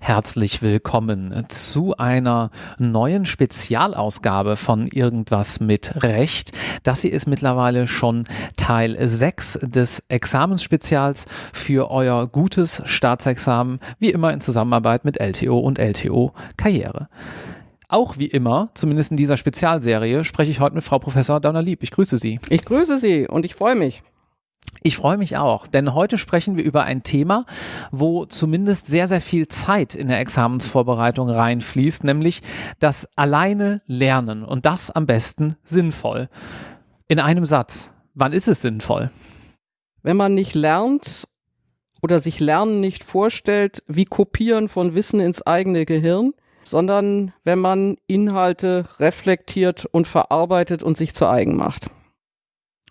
Herzlich willkommen zu einer neuen Spezialausgabe von Irgendwas mit Recht. Das hier ist mittlerweile schon Teil 6 des Examensspezials für euer gutes Staatsexamen, wie immer in Zusammenarbeit mit LTO und LTO Karriere. Auch wie immer, zumindest in dieser Spezialserie, spreche ich heute mit Frau Professor Dauner-Lieb. Ich grüße Sie. Ich grüße Sie und ich freue mich. Ich freue mich auch, denn heute sprechen wir über ein Thema, wo zumindest sehr, sehr viel Zeit in der Examensvorbereitung reinfließt, nämlich das alleine Lernen und das am besten sinnvoll. In einem Satz, wann ist es sinnvoll? Wenn man nicht lernt oder sich Lernen nicht vorstellt, wie Kopieren von Wissen ins eigene Gehirn, sondern wenn man Inhalte reflektiert und verarbeitet und sich zu eigen macht.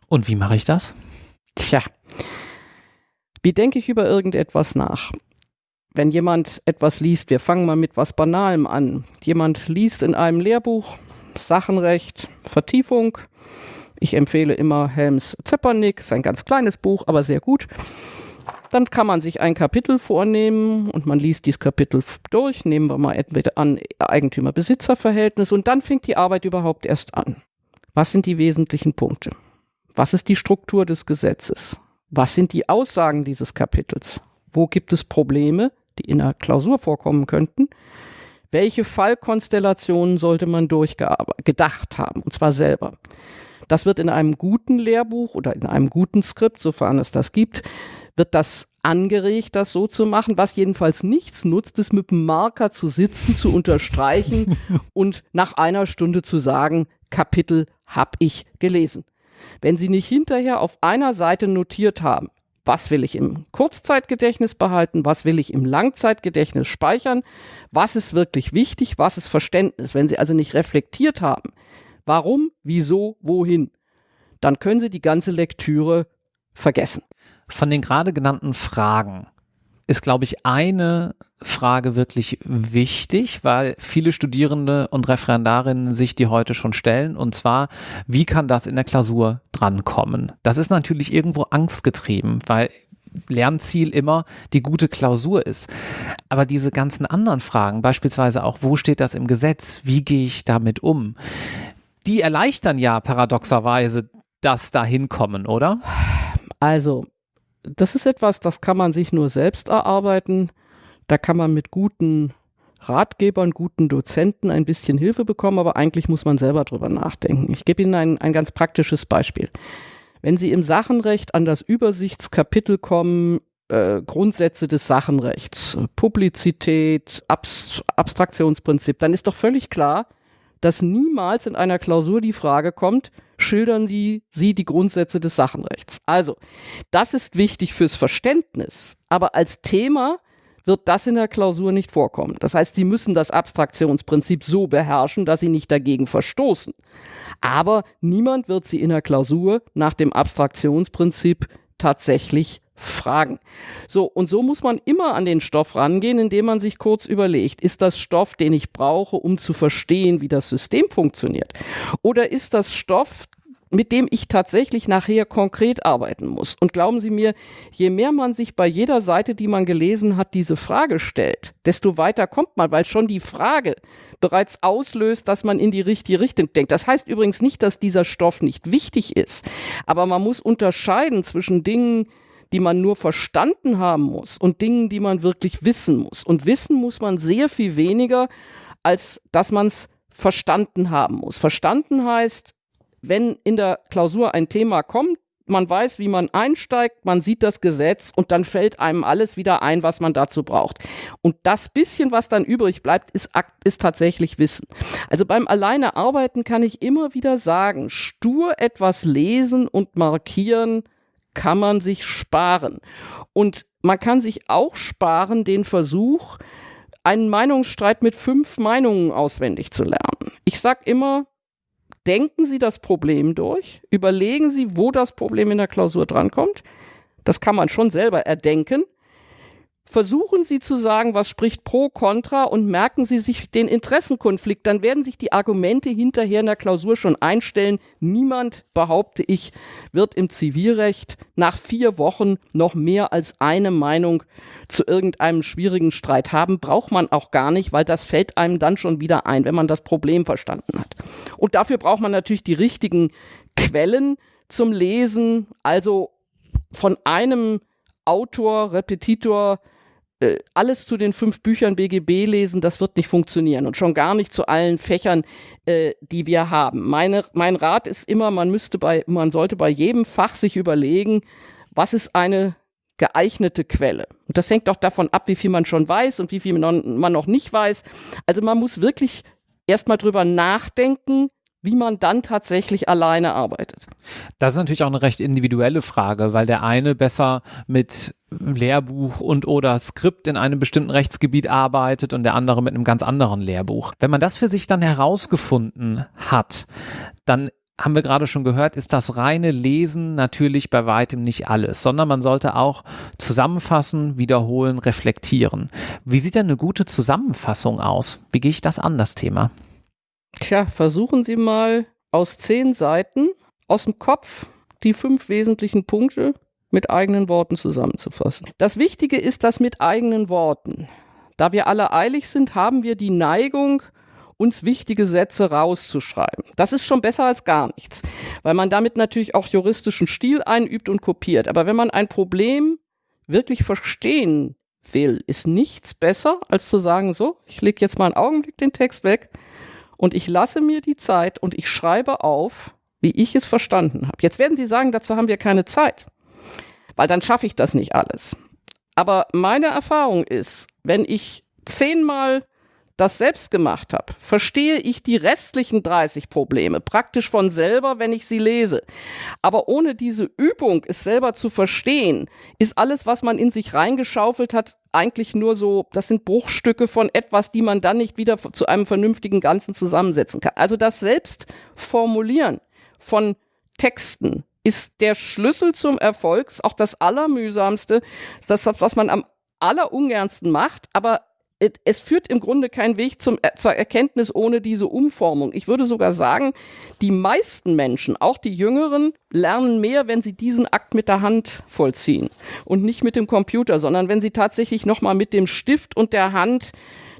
Und wie mache ich das? Tja, wie denke ich über irgendetwas nach? Wenn jemand etwas liest, wir fangen mal mit was Banalem an. Jemand liest in einem Lehrbuch Sachenrecht, Vertiefung. Ich empfehle immer Helms Zepernick, ist ein ganz kleines Buch, aber sehr gut. Dann kann man sich ein Kapitel vornehmen und man liest dieses Kapitel durch. Nehmen wir mal entweder an Eigentümer-Besitzer-Verhältnis und dann fängt die Arbeit überhaupt erst an. Was sind die wesentlichen Punkte? Was ist die Struktur des Gesetzes? Was sind die Aussagen dieses Kapitels? Wo gibt es Probleme, die in der Klausur vorkommen könnten? Welche Fallkonstellationen sollte man durchgedacht haben, und zwar selber? Das wird in einem guten Lehrbuch oder in einem guten Skript, sofern es das gibt, wird das angeregt, das so zu machen. Was jedenfalls nichts nutzt, ist mit dem Marker zu sitzen, zu unterstreichen und nach einer Stunde zu sagen, Kapitel habe ich gelesen. Wenn Sie nicht hinterher auf einer Seite notiert haben, was will ich im Kurzzeitgedächtnis behalten, was will ich im Langzeitgedächtnis speichern, was ist wirklich wichtig, was ist Verständnis. Wenn Sie also nicht reflektiert haben, warum, wieso, wohin, dann können Sie die ganze Lektüre vergessen. Von den gerade genannten Fragen ist, glaube ich, eine Frage wirklich wichtig, weil viele Studierende und Referendarinnen sich die heute schon stellen. Und zwar, wie kann das in der Klausur drankommen? Das ist natürlich irgendwo angstgetrieben, weil Lernziel immer die gute Klausur ist. Aber diese ganzen anderen Fragen, beispielsweise auch, wo steht das im Gesetz? Wie gehe ich damit um? Die erleichtern ja paradoxerweise das Dahinkommen, oder? Also, das ist etwas, das kann man sich nur selbst erarbeiten. Da kann man mit guten Ratgebern, guten Dozenten ein bisschen Hilfe bekommen, aber eigentlich muss man selber drüber nachdenken. Ich gebe Ihnen ein, ein ganz praktisches Beispiel. Wenn Sie im Sachenrecht an das Übersichtskapitel kommen, äh, Grundsätze des Sachenrechts, Publizität, Abst Abstraktionsprinzip, dann ist doch völlig klar, dass niemals in einer Klausur die Frage kommt, schildern die, sie die Grundsätze des Sachenrechts. Also, das ist wichtig fürs Verständnis, aber als Thema wird das in der Klausur nicht vorkommen. Das heißt, Sie müssen das Abstraktionsprinzip so beherrschen, dass Sie nicht dagegen verstoßen. Aber niemand wird Sie in der Klausur nach dem Abstraktionsprinzip tatsächlich fragen. So, und so muss man immer an den Stoff rangehen, indem man sich kurz überlegt, ist das Stoff, den ich brauche, um zu verstehen, wie das System funktioniert? Oder ist das Stoff, mit dem ich tatsächlich nachher konkret arbeiten muss. Und glauben Sie mir, je mehr man sich bei jeder Seite, die man gelesen hat, diese Frage stellt, desto weiter kommt man, weil schon die Frage bereits auslöst, dass man in die richtige Richtung denkt. Das heißt übrigens nicht, dass dieser Stoff nicht wichtig ist, aber man muss unterscheiden zwischen Dingen, die man nur verstanden haben muss und Dingen, die man wirklich wissen muss. Und wissen muss man sehr viel weniger, als dass man es verstanden haben muss. Verstanden heißt, wenn in der Klausur ein Thema kommt, man weiß, wie man einsteigt, man sieht das Gesetz und dann fällt einem alles wieder ein, was man dazu braucht. Und das bisschen, was dann übrig bleibt, ist, ist tatsächlich Wissen. Also beim Alleine arbeiten kann ich immer wieder sagen, stur etwas lesen und markieren kann man sich sparen. Und man kann sich auch sparen den Versuch, einen Meinungsstreit mit fünf Meinungen auswendig zu lernen. Ich sage immer, denken Sie das Problem durch, überlegen Sie, wo das Problem in der Klausur drankommt. Das kann man schon selber erdenken. Versuchen Sie zu sagen, was spricht pro, contra und merken Sie sich den Interessenkonflikt. Dann werden sich die Argumente hinterher in der Klausur schon einstellen. Niemand, behaupte ich, wird im Zivilrecht nach vier Wochen noch mehr als eine Meinung zu irgendeinem schwierigen Streit haben. Braucht man auch gar nicht, weil das fällt einem dann schon wieder ein, wenn man das Problem verstanden hat. Und dafür braucht man natürlich die richtigen Quellen zum Lesen, also von einem Autor, Repetitor, äh, alles zu den fünf Büchern BGB lesen, das wird nicht funktionieren und schon gar nicht zu allen Fächern, äh, die wir haben. Meine, mein Rat ist immer, man müsste bei, man sollte bei jedem Fach sich überlegen, was ist eine geeignete Quelle. Und das hängt auch davon ab, wie viel man schon weiß und wie viel man noch nicht weiß. Also man muss wirklich erstmal drüber nachdenken, wie man dann tatsächlich alleine arbeitet. Das ist natürlich auch eine recht individuelle Frage, weil der eine besser mit Lehrbuch und oder Skript in einem bestimmten Rechtsgebiet arbeitet und der andere mit einem ganz anderen Lehrbuch. Wenn man das für sich dann herausgefunden hat, dann haben wir gerade schon gehört, ist das reine Lesen natürlich bei weitem nicht alles, sondern man sollte auch zusammenfassen, wiederholen, reflektieren. Wie sieht denn eine gute Zusammenfassung aus? Wie gehe ich das an, das Thema? Tja, versuchen Sie mal aus zehn Seiten aus dem Kopf die fünf wesentlichen Punkte mit eigenen Worten zusammenzufassen. Das Wichtige ist das mit eigenen Worten. Da wir alle eilig sind, haben wir die Neigung, uns wichtige Sätze rauszuschreiben. Das ist schon besser als gar nichts, weil man damit natürlich auch juristischen Stil einübt und kopiert. Aber wenn man ein Problem wirklich verstehen will, ist nichts besser, als zu sagen, so, ich lege jetzt mal einen Augenblick den Text weg und ich lasse mir die Zeit und ich schreibe auf, wie ich es verstanden habe. Jetzt werden Sie sagen, dazu haben wir keine Zeit, weil dann schaffe ich das nicht alles. Aber meine Erfahrung ist, wenn ich zehnmal das selbst gemacht habe, verstehe ich die restlichen 30 Probleme praktisch von selber, wenn ich sie lese. Aber ohne diese Übung, es selber zu verstehen, ist alles, was man in sich reingeschaufelt hat, eigentlich nur so, das sind Bruchstücke von etwas, die man dann nicht wieder zu einem vernünftigen Ganzen zusammensetzen kann. Also das Selbstformulieren von Texten ist der Schlüssel zum Erfolg, auch das Allermühsamste, das, was man am allerungernsten macht, aber es führt im Grunde keinen Weg zum, äh, zur Erkenntnis ohne diese Umformung. Ich würde sogar sagen, die meisten Menschen, auch die Jüngeren, lernen mehr, wenn sie diesen Akt mit der Hand vollziehen und nicht mit dem Computer, sondern wenn sie tatsächlich nochmal mit dem Stift und der Hand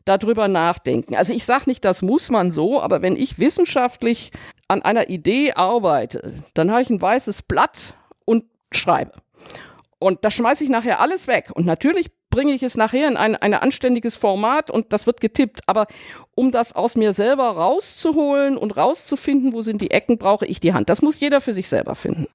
darüber nachdenken. Also ich sage nicht, das muss man so, aber wenn ich wissenschaftlich an einer Idee arbeite, dann habe ich ein weißes Blatt und schreibe. Und da schmeiße ich nachher alles weg. Und natürlich bringe ich es nachher in ein, ein anständiges Format und das wird getippt. Aber um das aus mir selber rauszuholen und rauszufinden, wo sind die Ecken, brauche ich die Hand. Das muss jeder für sich selber finden.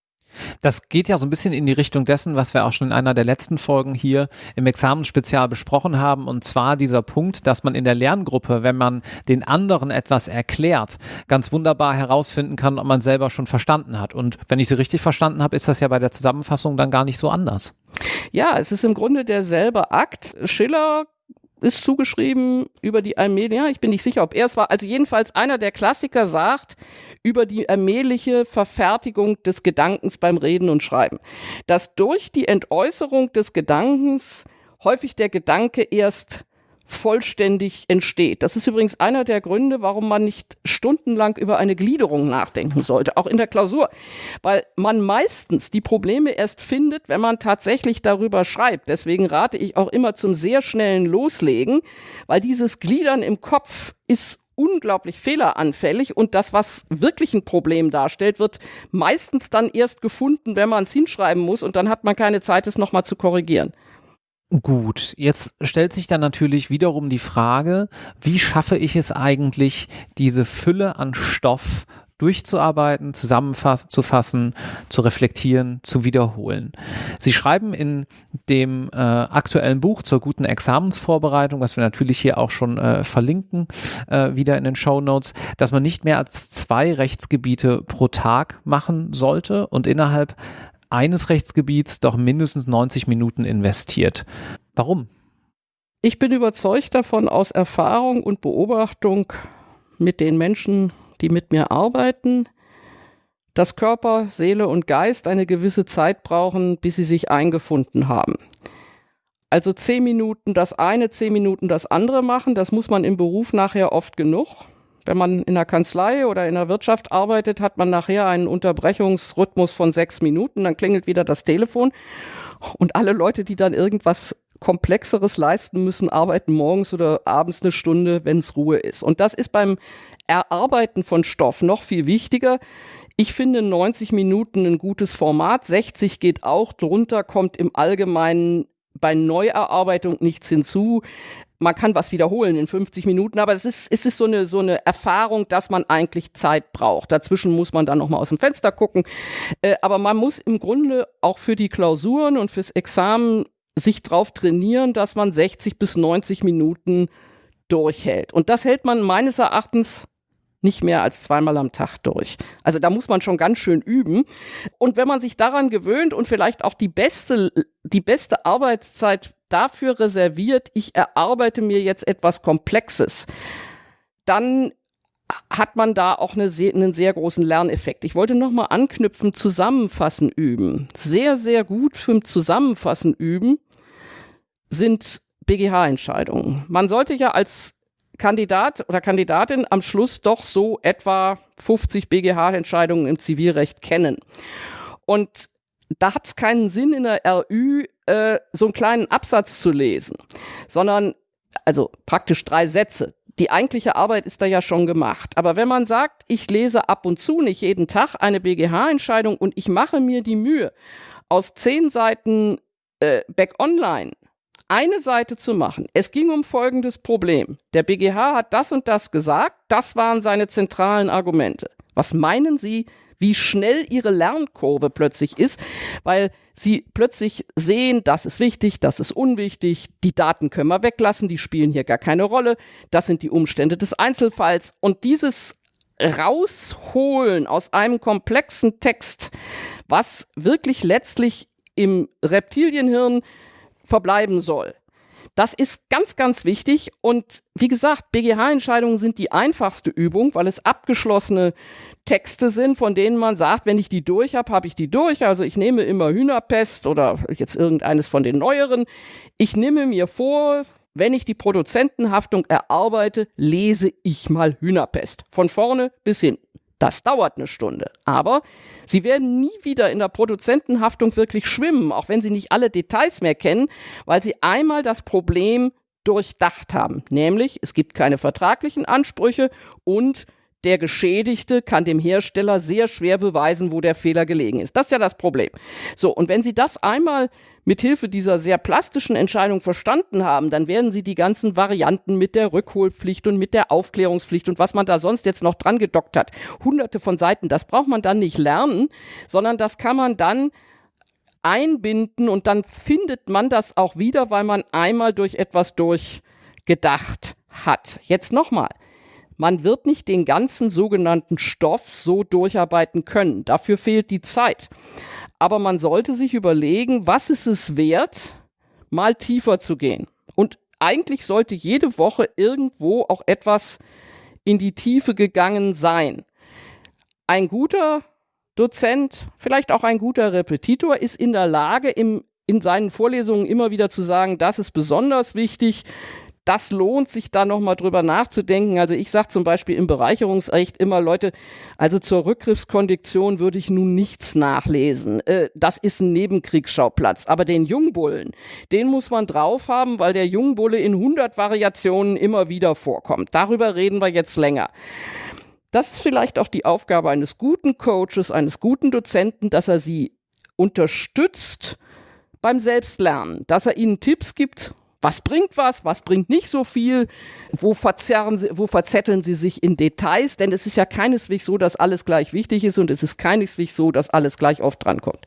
Das geht ja so ein bisschen in die Richtung dessen, was wir auch schon in einer der letzten Folgen hier im Examensspezial besprochen haben, und zwar dieser Punkt, dass man in der Lerngruppe, wenn man den anderen etwas erklärt, ganz wunderbar herausfinden kann, ob man selber schon verstanden hat. Und wenn ich sie richtig verstanden habe, ist das ja bei der Zusammenfassung dann gar nicht so anders. Ja, es ist im Grunde derselbe Akt. Schiller ist zugeschrieben über die Allmähliche, ich bin nicht sicher, ob er es war, also jedenfalls einer der Klassiker sagt, über die allmähliche Verfertigung des Gedankens beim Reden und Schreiben. Dass durch die Entäußerung des Gedankens häufig der Gedanke erst vollständig entsteht. Das ist übrigens einer der Gründe, warum man nicht stundenlang über eine Gliederung nachdenken sollte, auch in der Klausur, weil man meistens die Probleme erst findet, wenn man tatsächlich darüber schreibt. Deswegen rate ich auch immer zum sehr schnellen Loslegen, weil dieses Gliedern im Kopf ist unglaublich fehleranfällig und das, was wirklich ein Problem darstellt, wird meistens dann erst gefunden, wenn man es hinschreiben muss und dann hat man keine Zeit, es nochmal zu korrigieren. Gut, jetzt stellt sich dann natürlich wiederum die Frage, wie schaffe ich es eigentlich, diese Fülle an Stoff durchzuarbeiten, zusammenzufassen, zu reflektieren, zu wiederholen. Sie schreiben in dem äh, aktuellen Buch zur guten Examensvorbereitung, was wir natürlich hier auch schon äh, verlinken, äh, wieder in den Show Notes, dass man nicht mehr als zwei Rechtsgebiete pro Tag machen sollte und innerhalb eines Rechtsgebiets doch mindestens 90 Minuten investiert. Warum? Ich bin überzeugt davon aus Erfahrung und Beobachtung mit den Menschen, die mit mir arbeiten, dass Körper, Seele und Geist eine gewisse Zeit brauchen, bis sie sich eingefunden haben. Also zehn Minuten das eine, zehn Minuten das andere machen, das muss man im Beruf nachher oft genug. Wenn man in der Kanzlei oder in der Wirtschaft arbeitet, hat man nachher einen Unterbrechungsrhythmus von sechs Minuten, dann klingelt wieder das Telefon und alle Leute, die dann irgendwas Komplexeres leisten müssen, arbeiten morgens oder abends eine Stunde, wenn es Ruhe ist. Und das ist beim Erarbeiten von Stoff noch viel wichtiger. Ich finde 90 Minuten ein gutes Format, 60 geht auch, drunter kommt im Allgemeinen bei Neuerarbeitung nichts hinzu man kann was wiederholen in 50 Minuten, aber es ist, es ist so eine, so eine Erfahrung, dass man eigentlich Zeit braucht. Dazwischen muss man dann nochmal aus dem Fenster gucken. Äh, aber man muss im Grunde auch für die Klausuren und fürs Examen sich drauf trainieren, dass man 60 bis 90 Minuten durchhält. Und das hält man meines Erachtens nicht mehr als zweimal am Tag durch. Also da muss man schon ganz schön üben. Und wenn man sich daran gewöhnt und vielleicht auch die beste, die beste Arbeitszeit dafür reserviert, ich erarbeite mir jetzt etwas Komplexes, dann hat man da auch eine sehr, einen sehr großen Lerneffekt. Ich wollte nochmal anknüpfen, Zusammenfassen üben. Sehr, sehr gut für Zusammenfassen üben sind BGH-Entscheidungen. Man sollte ja als Kandidat oder Kandidatin am Schluss doch so etwa 50 BGH-Entscheidungen im Zivilrecht kennen. Und da hat es keinen Sinn, in der RÜ äh, so einen kleinen Absatz zu lesen, sondern also praktisch drei Sätze. Die eigentliche Arbeit ist da ja schon gemacht. Aber wenn man sagt, ich lese ab und zu, nicht jeden Tag, eine BGH-Entscheidung und ich mache mir die Mühe, aus zehn Seiten äh, Back Online eine Seite zu machen. Es ging um folgendes Problem. Der BGH hat das und das gesagt, das waren seine zentralen Argumente. Was meinen Sie, wie schnell ihre Lernkurve plötzlich ist, weil sie plötzlich sehen, das ist wichtig, das ist unwichtig, die Daten können wir weglassen, die spielen hier gar keine Rolle, das sind die Umstände des Einzelfalls und dieses rausholen aus einem komplexen Text, was wirklich letztlich im Reptilienhirn verbleiben soll. Das ist ganz, ganz wichtig. Und wie gesagt, BGH-Entscheidungen sind die einfachste Übung, weil es abgeschlossene Texte sind, von denen man sagt, wenn ich die durch habe, habe ich die durch. Also ich nehme immer Hühnerpest oder jetzt irgendeines von den neueren. Ich nehme mir vor, wenn ich die Produzentenhaftung erarbeite, lese ich mal Hühnerpest. Von vorne bis hinten. Das dauert eine Stunde. Aber Sie werden nie wieder in der Produzentenhaftung wirklich schwimmen, auch wenn Sie nicht alle Details mehr kennen, weil Sie einmal das Problem durchdacht haben. Nämlich, es gibt keine vertraglichen Ansprüche und der Geschädigte kann dem Hersteller sehr schwer beweisen, wo der Fehler gelegen ist. Das ist ja das Problem. So, und wenn Sie das einmal mit Hilfe dieser sehr plastischen Entscheidung verstanden haben, dann werden Sie die ganzen Varianten mit der Rückholpflicht und mit der Aufklärungspflicht und was man da sonst jetzt noch dran gedockt hat, hunderte von Seiten, das braucht man dann nicht lernen, sondern das kann man dann einbinden und dann findet man das auch wieder, weil man einmal durch etwas durchgedacht hat. Jetzt nochmal. Man wird nicht den ganzen sogenannten Stoff so durcharbeiten können. Dafür fehlt die Zeit. Aber man sollte sich überlegen, was ist es wert, mal tiefer zu gehen. Und eigentlich sollte jede Woche irgendwo auch etwas in die Tiefe gegangen sein. Ein guter Dozent, vielleicht auch ein guter Repetitor, ist in der Lage, im, in seinen Vorlesungen immer wieder zu sagen, das ist besonders wichtig, das lohnt sich da nochmal drüber nachzudenken. Also ich sage zum Beispiel im Bereicherungsrecht immer, Leute, also zur Rückgriffskondition würde ich nun nichts nachlesen. Äh, das ist ein Nebenkriegsschauplatz. Aber den Jungbullen, den muss man drauf haben, weil der Jungbulle in 100 Variationen immer wieder vorkommt. Darüber reden wir jetzt länger. Das ist vielleicht auch die Aufgabe eines guten Coaches, eines guten Dozenten, dass er sie unterstützt beim Selbstlernen, dass er ihnen Tipps gibt, was bringt was, was bringt nicht so viel, wo, verzerren sie, wo verzetteln sie sich in Details, denn es ist ja keineswegs so, dass alles gleich wichtig ist und es ist keineswegs so, dass alles gleich oft drankommt.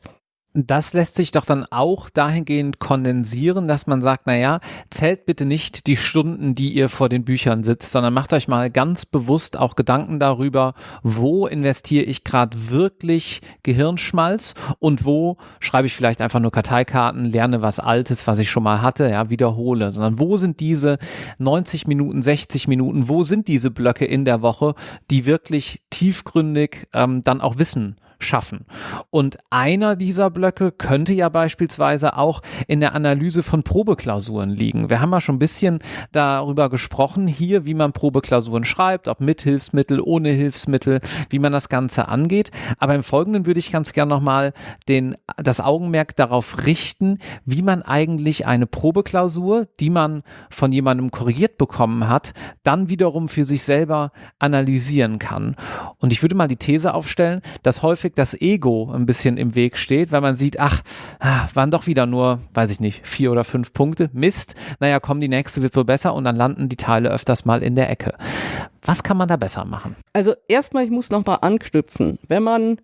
Das lässt sich doch dann auch dahingehend kondensieren, dass man sagt, naja, zählt bitte nicht die Stunden, die ihr vor den Büchern sitzt, sondern macht euch mal ganz bewusst auch Gedanken darüber, wo investiere ich gerade wirklich Gehirnschmalz und wo schreibe ich vielleicht einfach nur Karteikarten, lerne was Altes, was ich schon mal hatte, ja, wiederhole, sondern wo sind diese 90 Minuten, 60 Minuten, wo sind diese Blöcke in der Woche, die wirklich tiefgründig ähm, dann auch Wissen schaffen. Und einer dieser Blöcke könnte ja beispielsweise auch in der Analyse von Probeklausuren liegen. Wir haben ja schon ein bisschen darüber gesprochen hier, wie man Probeklausuren schreibt, ob mit Hilfsmittel, ohne Hilfsmittel, wie man das Ganze angeht. Aber im Folgenden würde ich ganz gerne nochmal das Augenmerk darauf richten, wie man eigentlich eine Probeklausur, die man von jemandem korrigiert bekommen hat, dann wiederum für sich selber analysieren kann. Und ich würde mal die These aufstellen, dass häufig das Ego ein bisschen im Weg steht, weil man sieht, ach, ah, waren doch wieder nur, weiß ich nicht, vier oder fünf Punkte. Mist. Naja, komm, die nächste wird wohl besser und dann landen die Teile öfters mal in der Ecke. Was kann man da besser machen? Also erstmal, ich muss nochmal anknüpfen. Wenn man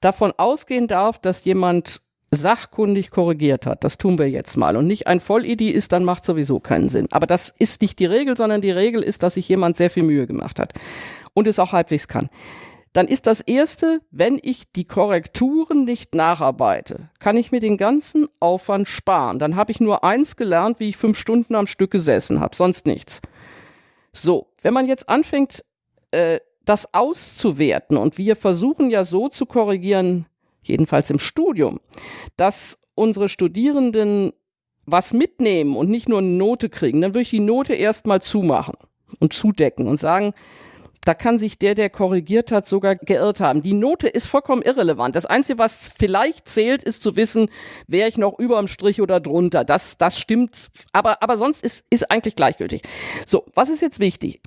davon ausgehen darf, dass jemand sachkundig korrigiert hat, das tun wir jetzt mal, und nicht ein Vollidi ist, dann macht sowieso keinen Sinn. Aber das ist nicht die Regel, sondern die Regel ist, dass sich jemand sehr viel Mühe gemacht hat und es auch halbwegs kann. Dann ist das erste, wenn ich die Korrekturen nicht nacharbeite, kann ich mir den ganzen Aufwand sparen. Dann habe ich nur eins gelernt, wie ich fünf Stunden am Stück gesessen habe, sonst nichts. So, wenn man jetzt anfängt, äh, das auszuwerten und wir versuchen ja so zu korrigieren, jedenfalls im Studium, dass unsere Studierenden was mitnehmen und nicht nur eine Note kriegen, dann würde ich die Note erstmal zumachen und zudecken und sagen, da kann sich der, der korrigiert hat, sogar geirrt haben. Die Note ist vollkommen irrelevant. Das Einzige, was vielleicht zählt, ist zu wissen, wäre ich noch über dem Strich oder drunter. Das, das stimmt. Aber, aber sonst ist, ist eigentlich gleichgültig. So, was ist jetzt wichtig?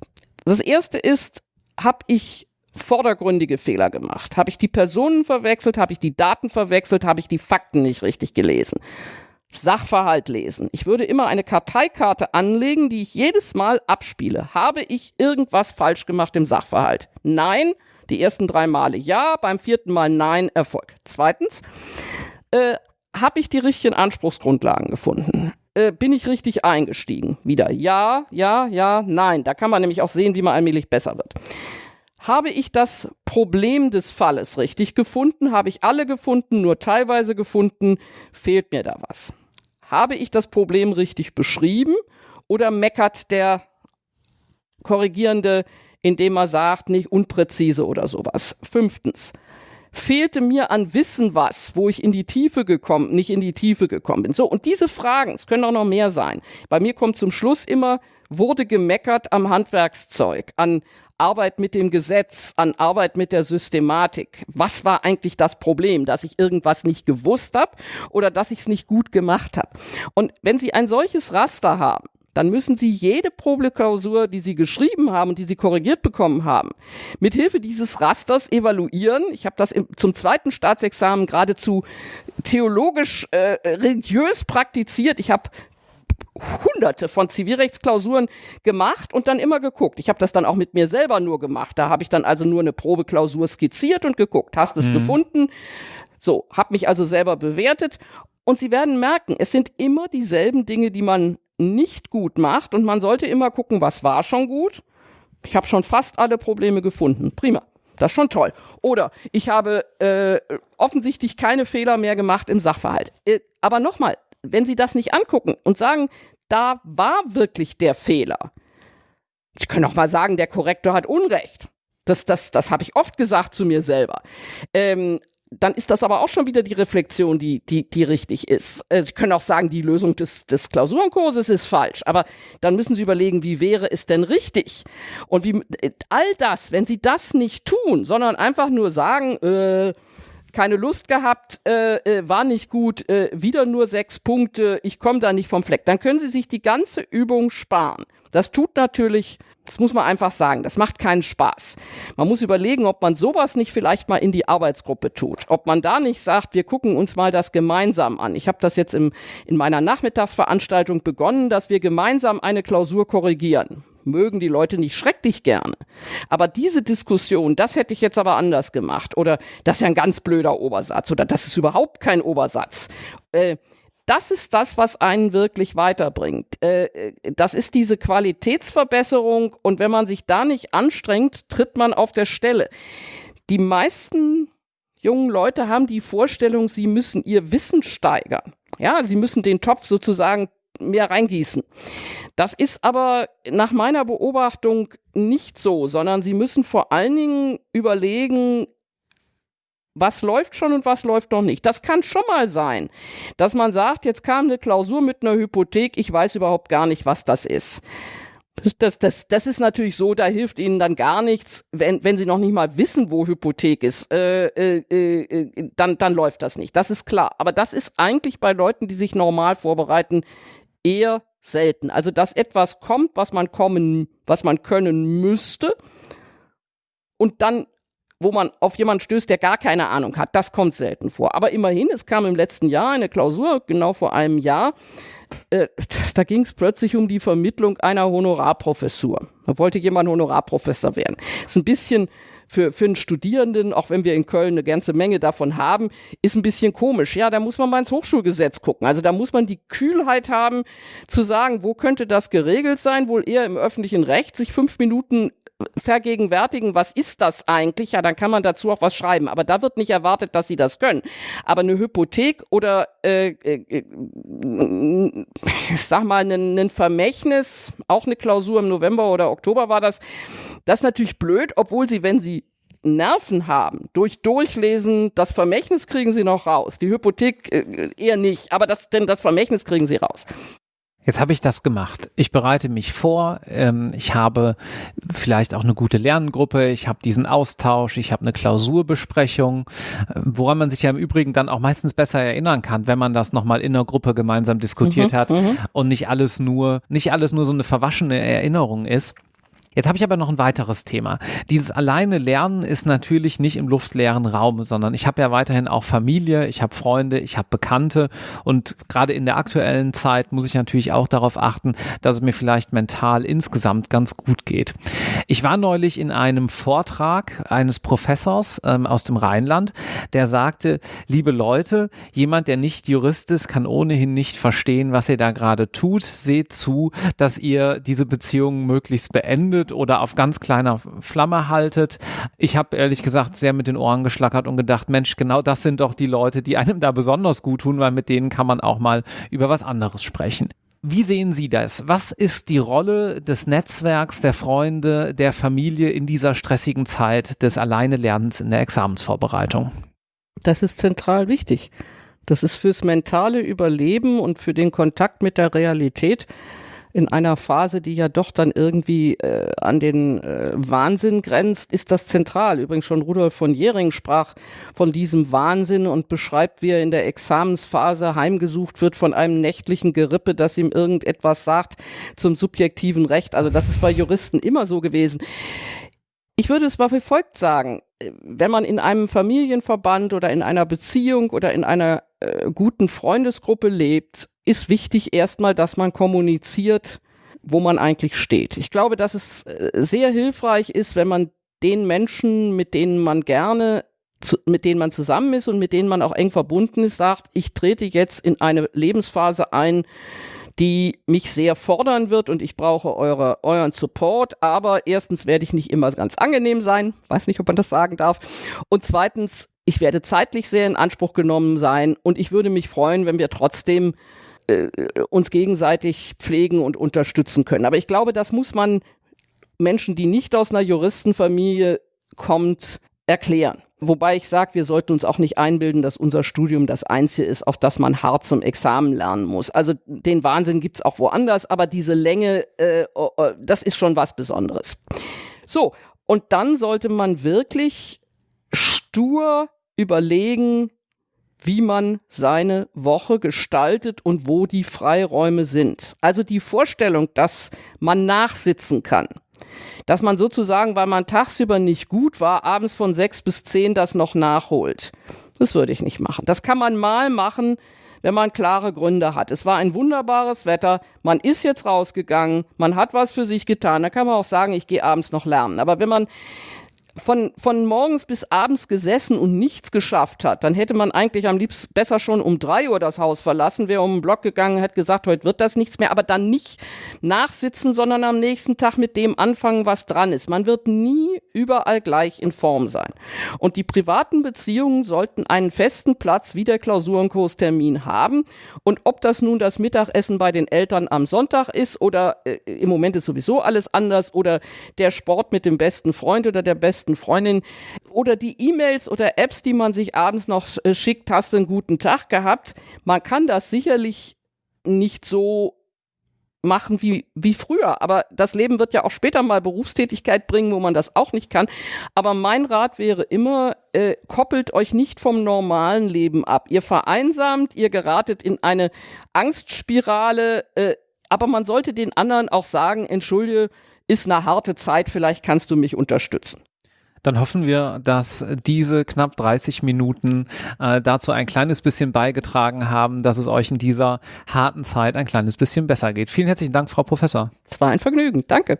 Das erste ist, habe ich vordergründige Fehler gemacht? Habe ich die Personen verwechselt? Habe ich die Daten verwechselt? Habe ich die Fakten nicht richtig gelesen? Sachverhalt lesen. Ich würde immer eine Karteikarte anlegen, die ich jedes Mal abspiele. Habe ich irgendwas falsch gemacht im Sachverhalt? Nein. Die ersten drei Male ja, beim vierten Mal nein, Erfolg. Zweitens, äh, habe ich die richtigen Anspruchsgrundlagen gefunden? Äh, bin ich richtig eingestiegen? Wieder ja, ja, ja, nein. Da kann man nämlich auch sehen, wie man allmählich besser wird. Habe ich das Problem des Falles richtig gefunden? Habe ich alle gefunden, nur teilweise gefunden? Fehlt mir da was? Habe ich das Problem richtig beschrieben oder meckert der Korrigierende, indem er sagt, nicht unpräzise oder sowas? Fünftens, fehlte mir an Wissen was, wo ich in die Tiefe gekommen, nicht in die Tiefe gekommen bin. So, und diese Fragen, es können auch noch mehr sein. Bei mir kommt zum Schluss immer, wurde gemeckert am Handwerkszeug, an Arbeit mit dem Gesetz, an Arbeit mit der Systematik. Was war eigentlich das Problem? Dass ich irgendwas nicht gewusst habe oder dass ich es nicht gut gemacht habe? Und wenn Sie ein solches Raster haben, dann müssen Sie jede Probeklausur, die Sie geschrieben haben und die Sie korrigiert bekommen haben, mithilfe dieses Rasters evaluieren. Ich habe das im, zum zweiten Staatsexamen geradezu theologisch, äh, religiös praktiziert. Ich habe hunderte von Zivilrechtsklausuren gemacht und dann immer geguckt. Ich habe das dann auch mit mir selber nur gemacht. Da habe ich dann also nur eine Probeklausur skizziert und geguckt. Hast es mhm. gefunden? So, habe mich also selber bewertet. Und Sie werden merken, es sind immer dieselben Dinge, die man nicht gut macht. Und man sollte immer gucken, was war schon gut. Ich habe schon fast alle Probleme gefunden. Prima. Das ist schon toll. Oder ich habe äh, offensichtlich keine Fehler mehr gemacht im Sachverhalt. Äh, aber nochmal, wenn Sie das nicht angucken und sagen, da war wirklich der Fehler. Ich kann auch mal sagen, der Korrektor hat Unrecht. Das, das, das habe ich oft gesagt zu mir selber. Ähm, dann ist das aber auch schon wieder die Reflexion, die, die, die richtig ist. Äh, Sie können auch sagen, die Lösung des, des Klausurenkurses ist falsch, aber dann müssen Sie überlegen, wie wäre es denn richtig? Und wie äh, all das, wenn Sie das nicht tun, sondern einfach nur sagen, äh, keine Lust gehabt, äh, äh, war nicht gut, äh, wieder nur sechs Punkte, ich komme da nicht vom Fleck. Dann können Sie sich die ganze Übung sparen. Das tut natürlich, das muss man einfach sagen, das macht keinen Spaß. Man muss überlegen, ob man sowas nicht vielleicht mal in die Arbeitsgruppe tut. Ob man da nicht sagt, wir gucken uns mal das gemeinsam an. Ich habe das jetzt im, in meiner Nachmittagsveranstaltung begonnen, dass wir gemeinsam eine Klausur korrigieren mögen die Leute nicht schrecklich gerne. Aber diese Diskussion, das hätte ich jetzt aber anders gemacht. Oder das ist ja ein ganz blöder Obersatz. Oder das ist überhaupt kein Obersatz. Äh, das ist das, was einen wirklich weiterbringt. Äh, das ist diese Qualitätsverbesserung. Und wenn man sich da nicht anstrengt, tritt man auf der Stelle. Die meisten jungen Leute haben die Vorstellung, sie müssen ihr Wissen steigern. Ja, sie müssen den Topf sozusagen mehr reingießen. Das ist aber nach meiner Beobachtung nicht so, sondern sie müssen vor allen Dingen überlegen, was läuft schon und was läuft noch nicht. Das kann schon mal sein, dass man sagt, jetzt kam eine Klausur mit einer Hypothek, ich weiß überhaupt gar nicht, was das ist. Das, das, das ist natürlich so, da hilft Ihnen dann gar nichts, wenn, wenn Sie noch nicht mal wissen, wo Hypothek ist, äh, äh, äh, dann, dann läuft das nicht. Das ist klar. Aber das ist eigentlich bei Leuten, die sich normal vorbereiten, eher selten. Also, dass etwas kommt, was man kommen, was man können müsste und dann wo man auf jemanden stößt, der gar keine Ahnung hat. Das kommt selten vor. Aber immerhin, es kam im letzten Jahr eine Klausur, genau vor einem Jahr. Äh, da ging es plötzlich um die Vermittlung einer Honorarprofessur. Da wollte jemand Honorarprofessor werden. Ist ein bisschen für, für einen Studierenden, auch wenn wir in Köln eine ganze Menge davon haben, ist ein bisschen komisch. Ja, da muss man mal ins Hochschulgesetz gucken. Also da muss man die Kühlheit haben, zu sagen, wo könnte das geregelt sein? Wohl eher im öffentlichen Recht, sich fünf Minuten vergegenwärtigen, was ist das eigentlich, ja, dann kann man dazu auch was schreiben. Aber da wird nicht erwartet, dass sie das können. Aber eine Hypothek oder äh, äh, ich sag mal, ein, ein Vermächtnis, auch eine Klausur im November oder Oktober war das, das ist natürlich blöd, obwohl sie, wenn sie Nerven haben, durch Durchlesen, das Vermächtnis kriegen sie noch raus. Die Hypothek äh, eher nicht, aber das, denn das Vermächtnis kriegen sie raus. Jetzt habe ich das gemacht. Ich bereite mich vor. Ähm, ich habe vielleicht auch eine gute Lerngruppe. Ich habe diesen Austausch. Ich habe eine Klausurbesprechung, äh, woran man sich ja im Übrigen dann auch meistens besser erinnern kann, wenn man das nochmal in der Gruppe gemeinsam diskutiert mhm, hat mhm. und nicht alles nur, nicht alles nur so eine verwaschene Erinnerung ist. Jetzt habe ich aber noch ein weiteres Thema. Dieses alleine Lernen ist natürlich nicht im luftleeren Raum, sondern ich habe ja weiterhin auch Familie, ich habe Freunde, ich habe Bekannte und gerade in der aktuellen Zeit muss ich natürlich auch darauf achten, dass es mir vielleicht mental insgesamt ganz gut geht. Ich war neulich in einem Vortrag eines Professors ähm, aus dem Rheinland, der sagte, liebe Leute, jemand, der nicht Jurist ist, kann ohnehin nicht verstehen, was ihr da gerade tut. Seht zu, dass ihr diese Beziehung möglichst beendet zündet oder auf ganz kleiner Flamme haltet. Ich habe ehrlich gesagt sehr mit den Ohren geschlackert und gedacht, Mensch, genau das sind doch die Leute, die einem da besonders gut tun, weil mit denen kann man auch mal über was anderes sprechen. Wie sehen Sie das? Was ist die Rolle des Netzwerks, der Freunde, der Familie in dieser stressigen Zeit des Alleinelernens in der Examensvorbereitung? Das ist zentral wichtig. Das ist fürs mentale Überleben und für den Kontakt mit der Realität in einer Phase, die ja doch dann irgendwie äh, an den äh, Wahnsinn grenzt, ist das zentral. Übrigens schon Rudolf von Jering sprach von diesem Wahnsinn und beschreibt, wie er in der Examensphase heimgesucht wird von einem nächtlichen Gerippe, das ihm irgendetwas sagt zum subjektiven Recht. Also das ist bei Juristen immer so gewesen. Ich würde es mal wie folgt sagen. Wenn man in einem Familienverband oder in einer Beziehung oder in einer äh, guten Freundesgruppe lebt, ist wichtig erstmal, dass man kommuniziert, wo man eigentlich steht. Ich glaube, dass es äh, sehr hilfreich ist, wenn man den Menschen, mit denen man gerne mit denen man zusammen ist und mit denen man auch eng verbunden ist, sagt, ich trete jetzt in eine Lebensphase ein, die mich sehr fordern wird und ich brauche eure, euren Support. Aber erstens werde ich nicht immer ganz angenehm sein, weiß nicht, ob man das sagen darf. Und zweitens, ich werde zeitlich sehr in Anspruch genommen sein und ich würde mich freuen, wenn wir trotzdem äh, uns gegenseitig pflegen und unterstützen können. Aber ich glaube, das muss man Menschen, die nicht aus einer Juristenfamilie kommt, erklären. Wobei ich sage, wir sollten uns auch nicht einbilden, dass unser Studium das Einzige ist, auf das man hart zum Examen lernen muss. Also den Wahnsinn gibt's auch woanders, aber diese Länge, äh, oh, oh, das ist schon was Besonderes. So, und dann sollte man wirklich stur überlegen, wie man seine Woche gestaltet und wo die Freiräume sind. Also die Vorstellung, dass man nachsitzen kann, dass man sozusagen, weil man tagsüber nicht gut war, abends von sechs bis zehn das noch nachholt. Das würde ich nicht machen. Das kann man mal machen, wenn man klare Gründe hat. Es war ein wunderbares Wetter, man ist jetzt rausgegangen, man hat was für sich getan. Da kann man auch sagen, ich gehe abends noch lernen. Aber wenn man von, von morgens bis abends gesessen und nichts geschafft hat, dann hätte man eigentlich am liebsten besser schon um drei Uhr das Haus verlassen, wäre um den Block gegangen, hätte gesagt, heute wird das nichts mehr, aber dann nicht nachsitzen, sondern am nächsten Tag mit dem anfangen, was dran ist. Man wird nie überall gleich in Form sein. Und die privaten Beziehungen sollten einen festen Platz wie der Klausurenkurstermin haben. Und ob das nun das Mittagessen bei den Eltern am Sonntag ist oder äh, im Moment ist sowieso alles anders oder der Sport mit dem besten Freund oder der besten besten Freundin oder die E-Mails oder Apps, die man sich abends noch äh, schickt, hast du einen guten Tag gehabt. Man kann das sicherlich nicht so machen wie, wie früher. Aber das Leben wird ja auch später mal Berufstätigkeit bringen, wo man das auch nicht kann. Aber mein Rat wäre immer, äh, koppelt euch nicht vom normalen Leben ab. Ihr vereinsamt, ihr geratet in eine Angstspirale, äh, aber man sollte den anderen auch sagen, entschuldige, ist eine harte Zeit, vielleicht kannst du mich unterstützen dann hoffen wir, dass diese knapp 30 Minuten äh, dazu ein kleines bisschen beigetragen haben, dass es euch in dieser harten Zeit ein kleines bisschen besser geht. Vielen herzlichen Dank, Frau Professor. Es war ein Vergnügen. Danke.